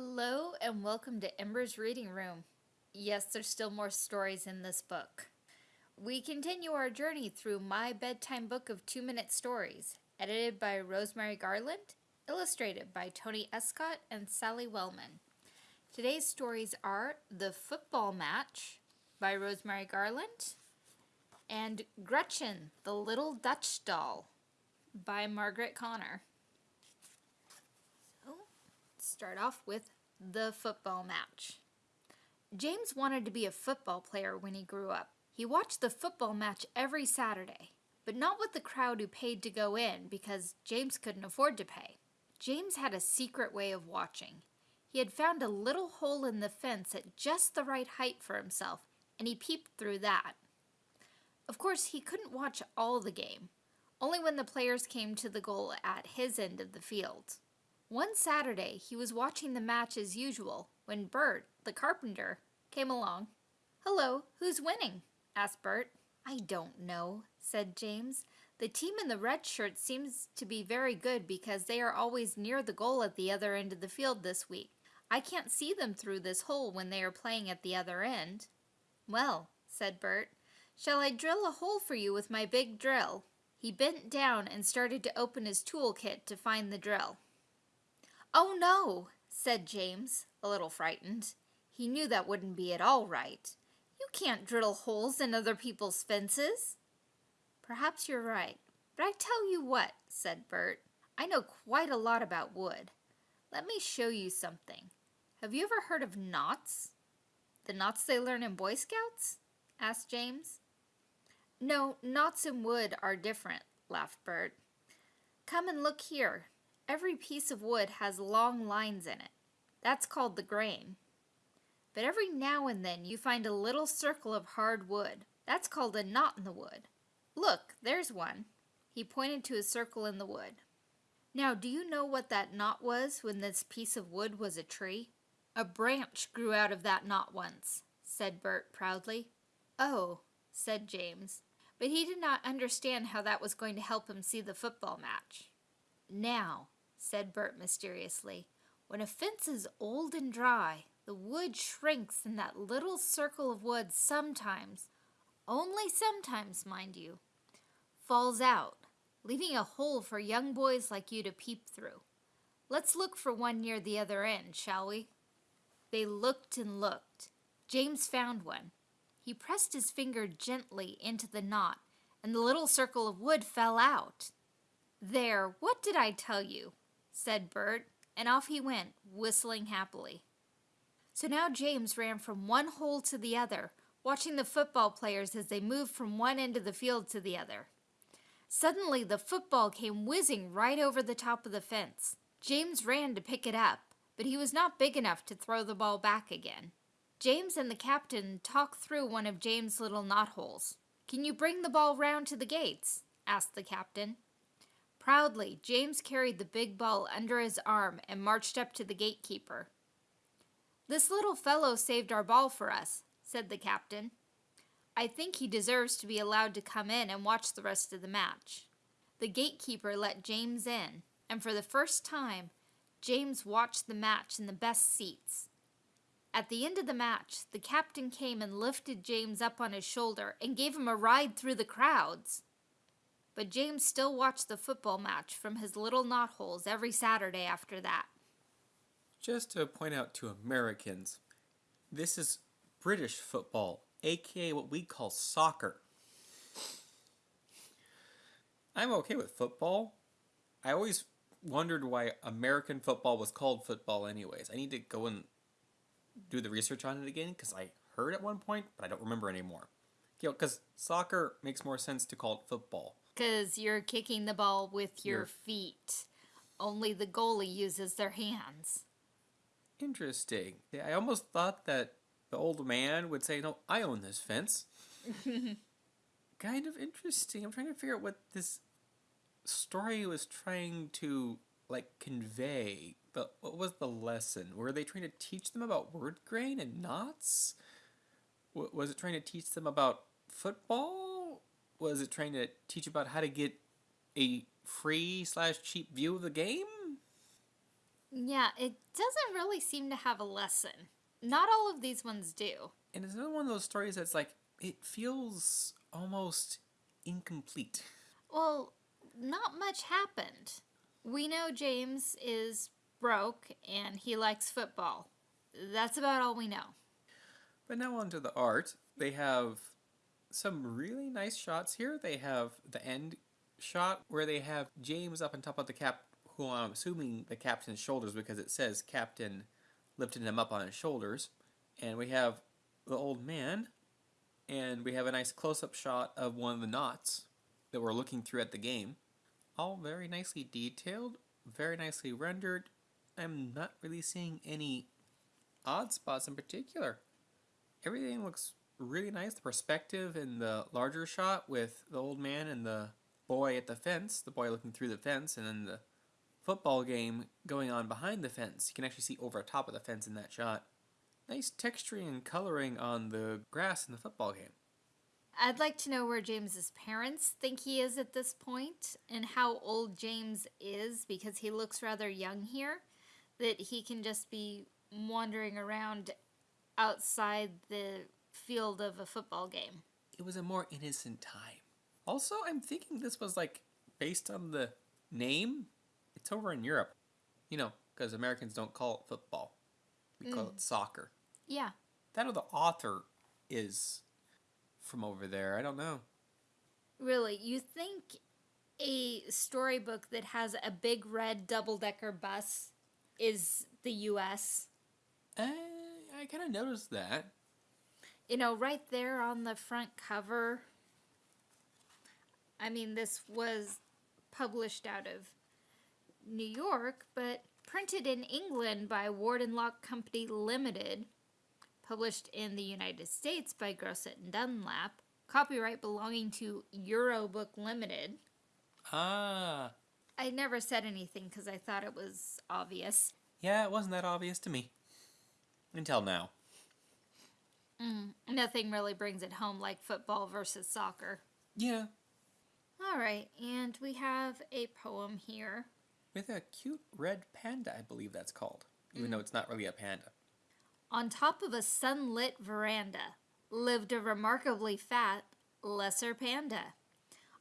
Hello and welcome to Ember's Reading Room. Yes, there's still more stories in this book. We continue our journey through My Bedtime Book of Two Minute Stories, edited by Rosemary Garland, illustrated by Tony Escott and Sally Wellman. Today's stories are The Football Match by Rosemary Garland and Gretchen, the Little Dutch Doll by Margaret Connor start off with the football match. James wanted to be a football player when he grew up. He watched the football match every Saturday, but not with the crowd who paid to go in because James couldn't afford to pay. James had a secret way of watching. He had found a little hole in the fence at just the right height for himself, and he peeped through that. Of course, he couldn't watch all the game, only when the players came to the goal at his end of the field. One Saturday, he was watching the match as usual when Bert, the carpenter, came along. Hello, who's winning? asked Bert. I don't know, said James. The team in the red shirt seems to be very good because they are always near the goal at the other end of the field this week. I can't see them through this hole when they are playing at the other end. Well, said Bert, shall I drill a hole for you with my big drill? He bent down and started to open his tool kit to find the drill. Oh no, said James, a little frightened. He knew that wouldn't be at all right. You can't drill holes in other people's fences. Perhaps you're right, but I tell you what, said Bert. I know quite a lot about wood. Let me show you something. Have you ever heard of knots? The knots they learn in Boy Scouts? asked James. No, knots in wood are different, laughed Bert. Come and look here, Every piece of wood has long lines in it. That's called the grain. But every now and then you find a little circle of hard wood. That's called a knot in the wood. Look, there's one. He pointed to a circle in the wood. Now, do you know what that knot was when this piece of wood was a tree? A branch grew out of that knot once, said Bert proudly. Oh, said James, but he did not understand how that was going to help him see the football match. Now, said Bert mysteriously. When a fence is old and dry, the wood shrinks and that little circle of wood sometimes, only sometimes, mind you, falls out, leaving a hole for young boys like you to peep through. Let's look for one near the other end, shall we? They looked and looked. James found one. He pressed his finger gently into the knot, and the little circle of wood fell out. There, what did I tell you? Said Bert, and off he went, whistling happily. So now James ran from one hole to the other, watching the football players as they moved from one end of the field to the other. Suddenly, the football came whizzing right over the top of the fence. James ran to pick it up, but he was not big enough to throw the ball back again. James and the captain talked through one of James' little knotholes. Can you bring the ball round to the gates? asked the captain. Proudly, James carried the big ball under his arm and marched up to the gatekeeper. This little fellow saved our ball for us, said the captain. I think he deserves to be allowed to come in and watch the rest of the match. The gatekeeper let James in, and for the first time, James watched the match in the best seats. At the end of the match, the captain came and lifted James up on his shoulder and gave him a ride through the crowds but James still watched the football match from his little knotholes every Saturday after that. Just to point out to Americans, this is British football, aka what we call soccer. I'm okay with football. I always wondered why American football was called football anyways. I need to go and do the research on it again because I heard at one point, but I don't remember anymore. You know, because soccer makes more sense to call it football. Because you're kicking the ball with your, your feet. Only the goalie uses their hands. Interesting. Yeah, I almost thought that the old man would say, No, I own this fence. kind of interesting. I'm trying to figure out what this story was trying to like convey. But what was the lesson? Were they trying to teach them about word grain and knots? was it trying to teach them about football? Was it trying to teach about how to get a free slash cheap view of the game? Yeah, it doesn't really seem to have a lesson. Not all of these ones do. And it's another one of those stories that's like, it feels almost incomplete. Well, not much happened. We know James is broke and he likes football. That's about all we know. But now onto the art. They have some really nice shots here. They have the end shot where they have James up on top of the cap, who I'm assuming the captain's shoulders because it says captain lifting him up on his shoulders. And we have the old man, and we have a nice close-up shot of one of the knots that we're looking through at the game. All very nicely detailed, very nicely rendered. I'm not really seeing any odd spots in particular. Everything looks really nice. The perspective in the larger shot with the old man and the boy at the fence, the boy looking through the fence, and then the football game going on behind the fence. You can actually see over top of the fence in that shot. Nice texturing and coloring on the grass in the football game. I'd like to know where James's parents think he is at this point and how old James is because he looks rather young here. That he can just be wandering around outside the field of a football game. It was a more innocent time. Also, I'm thinking this was like based on the name. It's over in Europe, you know, because Americans don't call it football, we call it soccer. Yeah. That or the author is from over there. I don't know. Really, you think a storybook that has a big red double decker bus is the US? Uh, I kind of noticed that. You know, right there on the front cover. I mean, this was published out of New York, but printed in England by Ward and Lock Company Limited, published in the United States by Grosset and Dunlap, copyright belonging to Eurobook Limited. Ah, I never said anything because I thought it was obvious. yeah, it wasn't that obvious to me. Until now. Mm-hmm. Nothing really brings it home like football versus soccer. Yeah, All right, and we have a poem here. with a cute red panda, I believe that's called. Even mm-hmm. though it's not really a panda. On top of a sunlit veranda lived a remarkably fat lesser panda,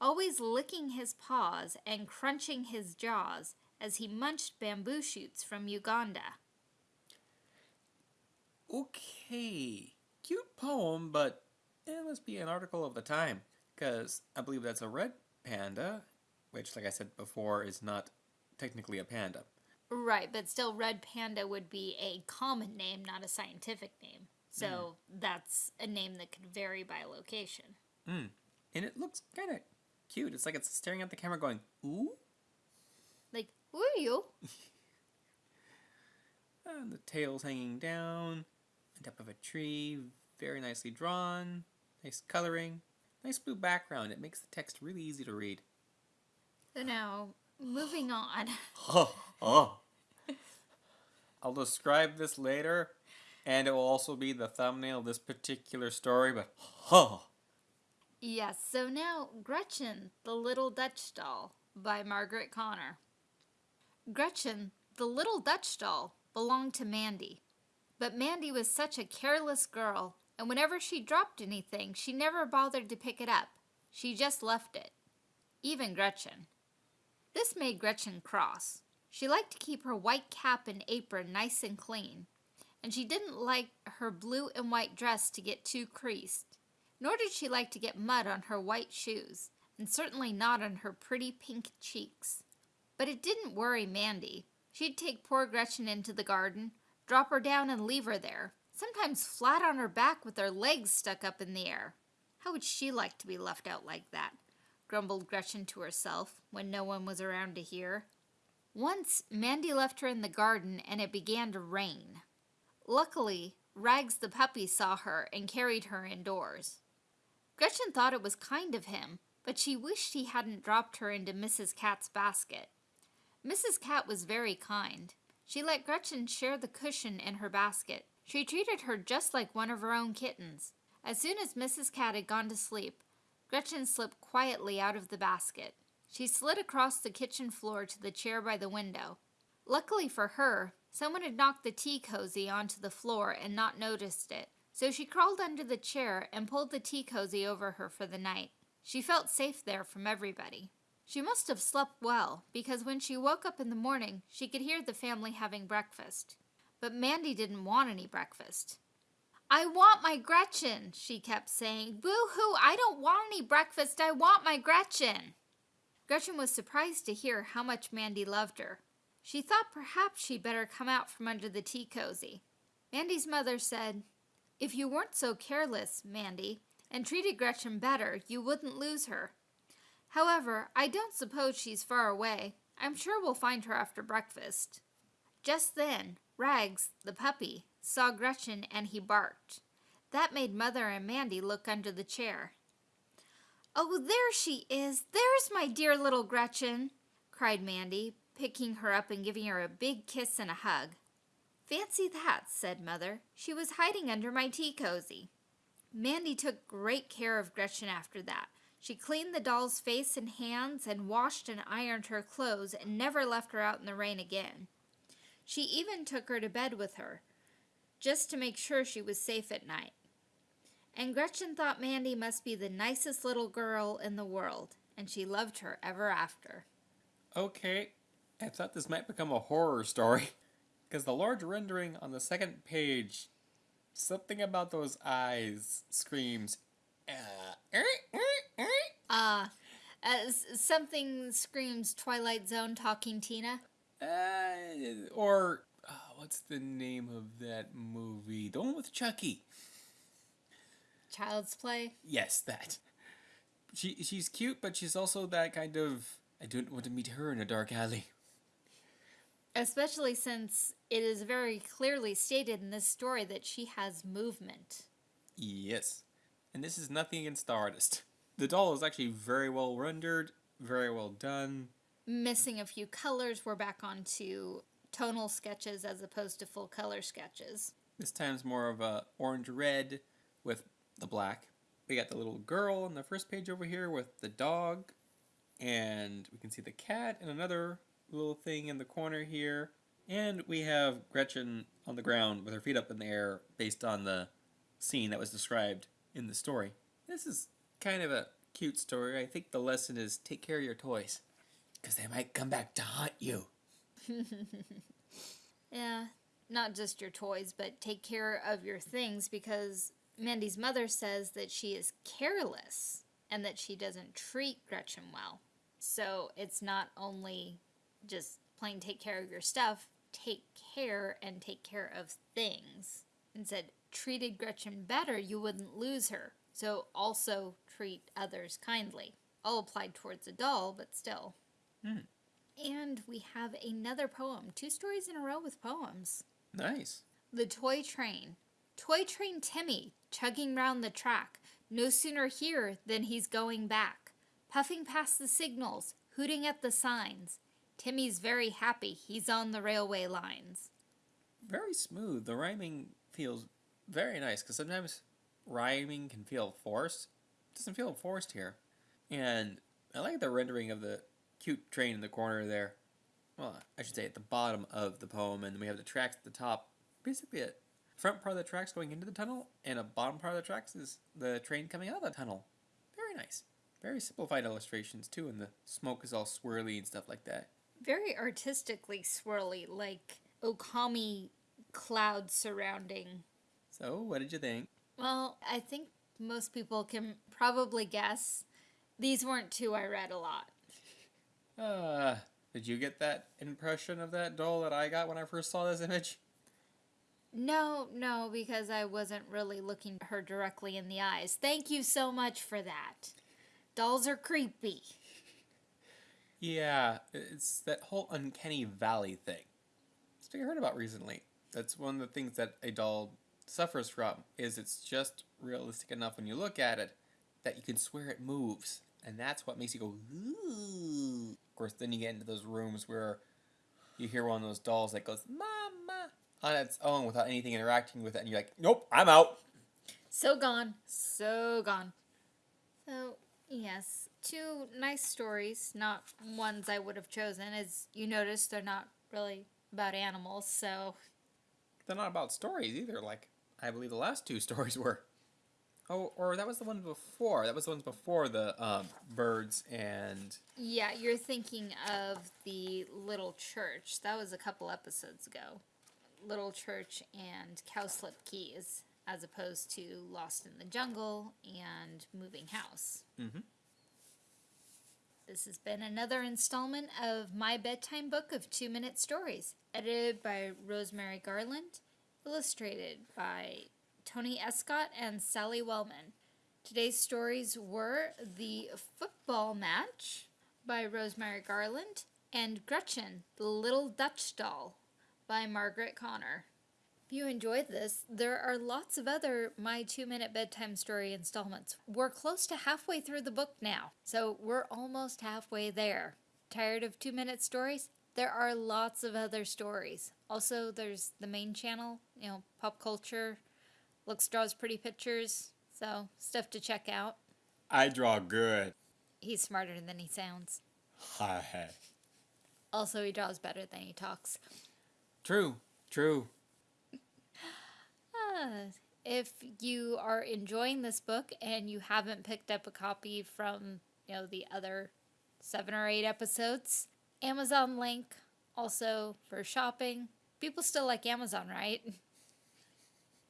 always licking his paws and crunching his jaws as he munched bamboo shoots from Uganda. Okay, cute poem, but eh, it must be an article of the time. Because I believe that's a red panda, which, like I said before, is not technically a panda. Right, but still, red panda would be a common name, not a scientific name. So hmm. that's a name that could vary by location. Hmm. And it looks kind of cute. It's like it's staring at the camera going, ooh. Like, who are you? And the tail's hanging down, top of a tree, very nicely drawn, nice coloring, nice blue background. It makes the text really easy to read. So now, moving on. Oh, oh. I'll describe this later, and it will also be the thumbnail of this particular story, but oh. Yes, so now Gretchen, the Little Dutch Doll by Margaret Connor. Gretchen, the Little Dutch Doll, belonged to Mandy. But Mandy was such a careless girl, and whenever she dropped anything, she never bothered to pick it up. She just left it. Even Gretchen. This made Gretchen cross. She liked to keep her white cap and apron nice and clean, and she didn't like her blue and white dress to get too creased. Nor did she like to get mud on her white shoes, and certainly not on her pretty pink cheeks. But it didn't worry Mandy. She'd take poor Gretchen into the garden, drop her down and leave her there, sometimes flat on her back with her legs stuck up in the air. How would she like to be left out like that? grumbled Gretchen to herself when no one was around to hear. Once Mandy left her in the garden and it began to rain. Luckily, Rags the puppy saw her and carried her indoors. Gretchen thought it was kind of him, but she wished he hadn't dropped her into Mrs. Cat's basket. Mrs. Cat was very kind. She let Gretchen share the cushion in her basket. She treated her just like one of her own kittens. As soon as Mrs. Cat had gone to sleep, Gretchen slipped quietly out of the basket. She slid across the kitchen floor to the chair by the window. Luckily for her, someone had knocked the tea cozy onto the floor and not noticed it, so she crawled under the chair and pulled the tea cozy over her for the night. She felt safe there from everybody. She must have slept well, because when she woke up in the morning, she could hear the family having breakfast. But Mandy didn't want any breakfast. I want my Gretchen, she kept saying. Boo hoo, I don't want any breakfast. I want my Gretchen. Gretchen was surprised to hear how much Mandy loved her. She thought perhaps she'd better come out from under the tea cozy. Mandy's mother said, If you weren't so careless, Mandy, and treated Gretchen better, you wouldn't lose her. However, I don't suppose she's far away. I'm sure we'll find her after breakfast. Just then, Rags, the puppy, saw Gretchen and he barked. That made Mother and Mandy look under the chair. Oh, there she is! There's my dear little Gretchen! cried Mandy, picking her up and giving her a big kiss and a hug. Fancy that, said Mother. She was hiding under my tea cozy. Mandy took great care of Gretchen after that. She cleaned the doll's face and hands and washed and ironed her clothes and never left her out in the rain again. She even took her to bed with her, just to make sure she was safe at night. And Gretchen thought Mandy must be the nicest little girl in the world, and she loved her ever after. Okay, I thought this might become a horror story. Because the large rendering on the second page, something about those eyes screams, uh, er, er, er. Uh, as something screams Twilight Zone talking Tina. Uh, or uh, what's the name of that movie? The one with Chucky. Child's Play. Yes, that. She she's cute, but she's also that kind of I don't want to meet her in a dark alley. Especially since it is very clearly stated in this story that she has movement. Yes. And this is nothing against the artist. The doll is actually very well rendered, very well done. Missing a few colors, we're back onto tonal sketches as opposed to full color sketches. This time's more of a orange red with the black. We got the little girl on the first page over here with the dog, and we can see the cat and another little thing in the corner here. And we have Gretchen on the ground with her feet up in the air based on the scene that was described in the story. This is kind of a cute story. I think the lesson is take care of your toys because they might come back to haunt you. yeah, not just your toys, but take care of your things because Mandy's mother says that she is careless and that she doesn't treat Gretchen well. So it's not only just plain take care of your stuff, take care and take care of things. And said, treated Gretchen better, you wouldn't lose her. So also treat others kindly. All applied towards a doll, but still. Hmm. And we have another poem, two stories in a row with poems. Nice. The Toy Train. Toy Train Timmy, chugging round the track, no sooner here than he's going back. Puffing past the signals, hooting at the signs. Timmy's very happy, he's on the railway lines. Very smooth. The rhyming feels very nice because sometimes rhyming can feel forced. It doesn't feel forced here. And I like the rendering of the cute train in the corner there. Well, I should say at the bottom of the poem, and we have the tracks at the top. Basically, a front part of the tracks going into the tunnel, and a bottom part of the tracks is the train coming out of the tunnel. Very nice. Very simplified illustrations, too, and the smoke is all swirly and stuff like that. Very artistically swirly, like Okami clouds surrounding. So, what did you think? Well, I think most people can probably guess these weren't two I read a lot. Uh, did you get that impression of that doll that I got when I first saw this image? No, no, because I wasn't really looking her directly in the eyes. Thank you so much for that. Dolls are creepy. Yeah, it's that whole uncanny valley thing. It's what I heard about recently. That's one of the things that a doll suffers from is it's just realistic enough when you look at it that you can swear it moves. And that's what makes you go, ooh. Of course, then you get into those rooms where you hear one of those dolls that goes, Mama, on its own without anything interacting with it. And you're like, nope, I'm out. So gone. So gone. So, yes, two nice stories, not ones I would have chosen. As you notice, they're not really about animals, so They're not about stories either. Like I believe the last two stories were. Oh, or that was the one before. That was the ones before the um, birds and yeah, you're thinking of the Little Church. That was a couple episodes ago. Little Church and Cowslip Keys, as opposed to Lost in the Jungle and Moving House. Mhm. This has been another installment of my bedtime book of two minute stories, edited by Rosemary Garland, illustrated by Tony Escott and Sally Wellman. Today's stories were The Football Match by Rosemary Garland and Gretchen, the Little Dutch Doll by Margaret Connor. If you enjoyed this, there are lots of other My Two Minute Bedtime Story installments. We're close to halfway through the book now, so we're almost halfway there. Tired of two minute stories? There are lots of other stories. Also, there's the main channel, you know, pop culture, looks, draws pretty pictures, so stuff to check out. I draw good. He's smarter than he sounds. Hi. Also, he draws better than he talks. True. True. Ah, if you are enjoying this book and you haven't picked up a copy from, you know, the other seven or eight episodes, Amazon link also for shopping. People still like Amazon, right?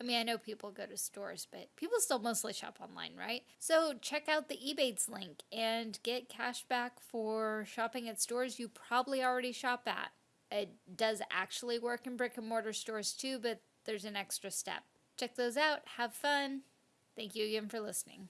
I mean, I know people go to stores, but people still mostly shop online, right? So check out the Ebates link and get cash back for shopping at stores you probably already shop at. It does actually work in brick and mortar stores too, but there's an extra step. Check those out. Have fun. Thank you again for listening.